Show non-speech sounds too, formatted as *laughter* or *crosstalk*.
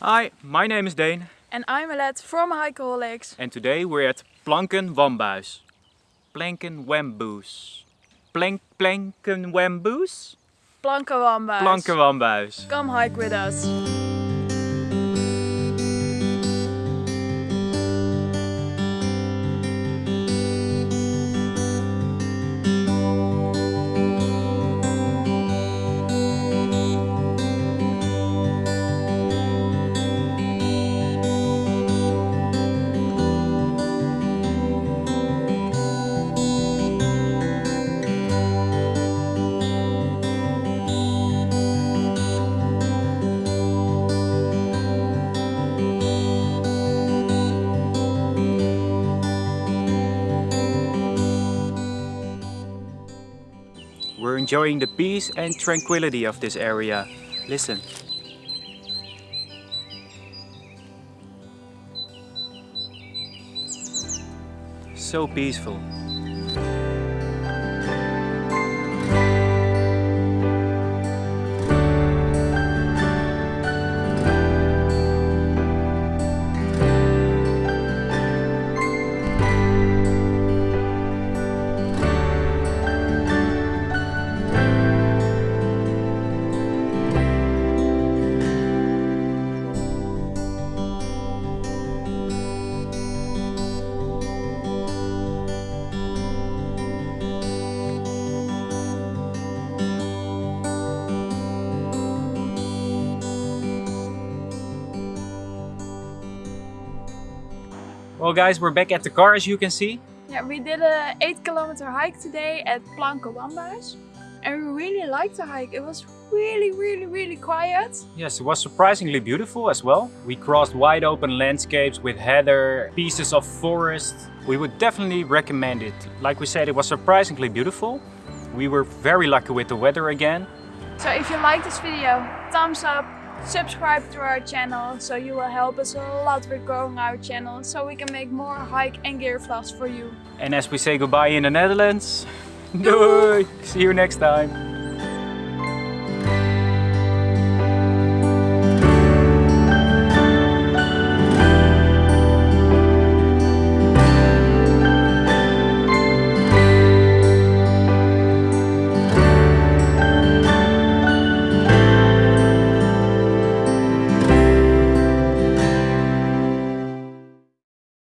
Hi, my name is Dane And I'm Alette from Hikeaholics. and today we're at Planken Wambuis. Planken Wambuis. Plank Planken Wambuis? Planken Wambuis. Planken Wambuis. Come hike with us. We're enjoying the peace and tranquility of this area. Listen. So peaceful. Well guys, we're back at the car as you can see. Yeah, we did a 8 kilometer hike today at Wambuis. And we really liked the hike. It was really, really, really quiet. Yes, it was surprisingly beautiful as well. We crossed wide open landscapes with heather, pieces of forest. We would definitely recommend it. Like we said, it was surprisingly beautiful. We were very lucky with the weather again. So if you like this video, thumbs up, subscribe to our channel so you will help us a lot with growing our channel so we can make more hike and gear vlogs for you. And as we say goodbye in the Netherlands, *laughs* doei! See you next time!